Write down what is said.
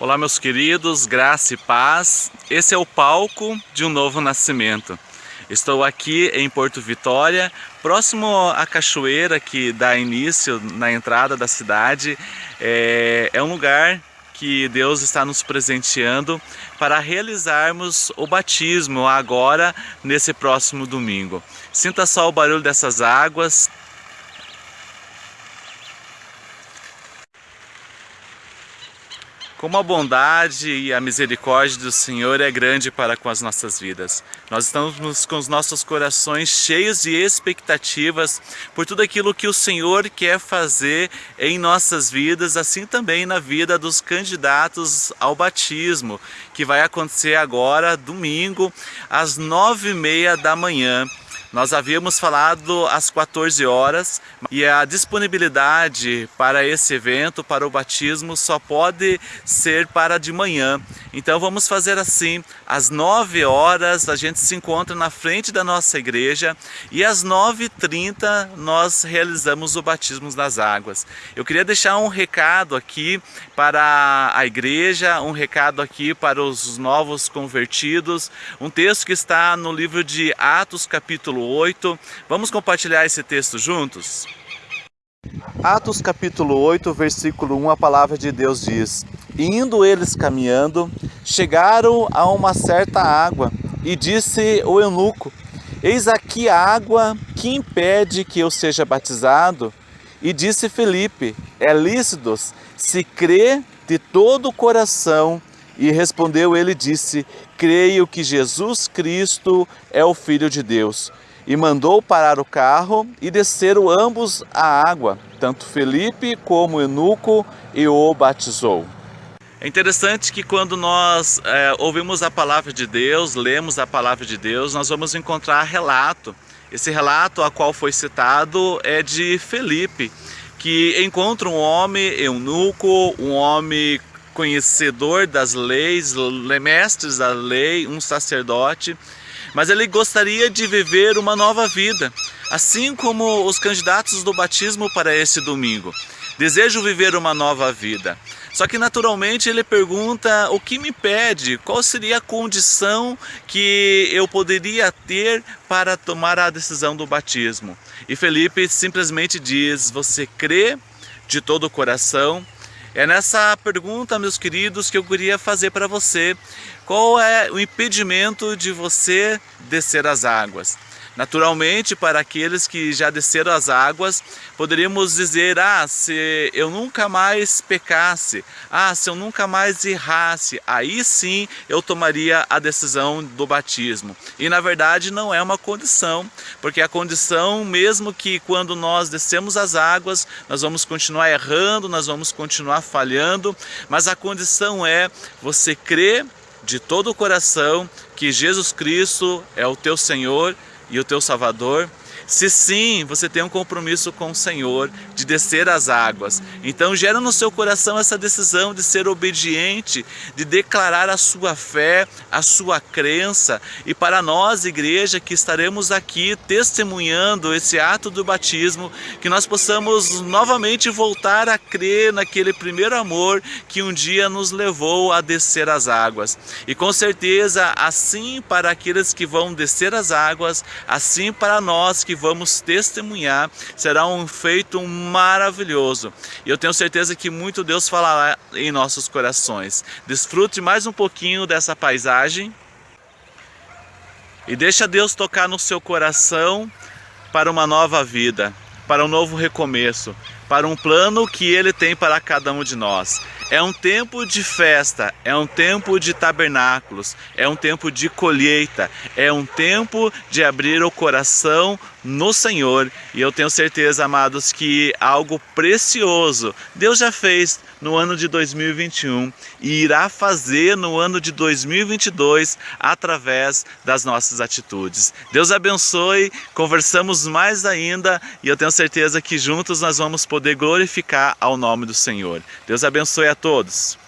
Olá meus queridos, graça e paz. Esse é o palco de um novo nascimento. Estou aqui em Porto Vitória, próximo à cachoeira que dá início na entrada da cidade. É, é um lugar que Deus está nos presenteando para realizarmos o batismo agora, nesse próximo domingo. Sinta só o barulho dessas águas, Como a bondade e a misericórdia do Senhor é grande para com as nossas vidas. Nós estamos com os nossos corações cheios de expectativas por tudo aquilo que o Senhor quer fazer em nossas vidas, assim também na vida dos candidatos ao batismo, que vai acontecer agora, domingo, às nove e meia da manhã. Nós havíamos falado às 14 horas e a disponibilidade para esse evento, para o batismo, só pode ser para de manhã. Então vamos fazer assim, às 9 horas a gente se encontra na frente da nossa igreja e às 9h30 nós realizamos o batismo nas águas. Eu queria deixar um recado aqui para a igreja, um recado aqui para os novos convertidos, um texto que está no livro de Atos capítulo capítulo 8. Vamos compartilhar esse texto juntos? Atos capítulo 8, versículo 1, a palavra de Deus diz: Indo eles caminhando, chegaram a uma certa água, e disse o eunuco: Eis aqui a água que impede que eu seja batizado. E disse Felipe: É lícito, se crê de todo o coração. E respondeu ele disse: Creio que Jesus Cristo é o Filho de Deus e mandou parar o carro e desceram ambos à água, tanto Felipe como Eunuco, e o batizou. É interessante que quando nós é, ouvimos a palavra de Deus, lemos a palavra de Deus, nós vamos encontrar relato. Esse relato a qual foi citado é de Felipe, que encontra um homem eunuco, um homem conhecedor das leis, mestres da lei, um sacerdote, mas ele gostaria de viver uma nova vida, assim como os candidatos do batismo para esse domingo. Desejo viver uma nova vida. Só que naturalmente ele pergunta o que me pede, qual seria a condição que eu poderia ter para tomar a decisão do batismo. E Felipe simplesmente diz: Você crê de todo o coração? É nessa pergunta, meus queridos, que eu queria fazer para você. Qual é o impedimento de você descer as águas? Naturalmente, para aqueles que já desceram as águas, poderíamos dizer, ah, se eu nunca mais pecasse, ah, se eu nunca mais errasse, aí sim eu tomaria a decisão do batismo. E na verdade não é uma condição, porque a condição, mesmo que quando nós descemos as águas, nós vamos continuar errando, nós vamos continuar falhando, mas a condição é você crer de todo o coração que Jesus Cristo é o teu Senhor e o teu Salvador se sim, você tem um compromisso com o Senhor de descer as águas, então gera no seu coração essa decisão de ser obediente, de declarar a sua fé, a sua crença. E para nós, igreja, que estaremos aqui testemunhando esse ato do batismo, que nós possamos novamente voltar a crer naquele primeiro amor que um dia nos levou a descer as águas. E com certeza, assim para aqueles que vão descer as águas, assim para nós que vamos testemunhar, será um feito maravilhoso. E eu tenho certeza que muito Deus falará em nossos corações. Desfrute mais um pouquinho dessa paisagem e deixa Deus tocar no seu coração para uma nova vida, para um novo recomeço, para um plano que Ele tem para cada um de nós. É um tempo de festa, é um tempo de tabernáculos, é um tempo de colheita, é um tempo de abrir o coração no Senhor. E eu tenho certeza, amados, que algo precioso Deus já fez no ano de 2021 e irá fazer no ano de 2022 através das nossas atitudes. Deus abençoe, conversamos mais ainda e eu tenho certeza que juntos nós vamos poder glorificar ao nome do Senhor. Deus abençoe a todos.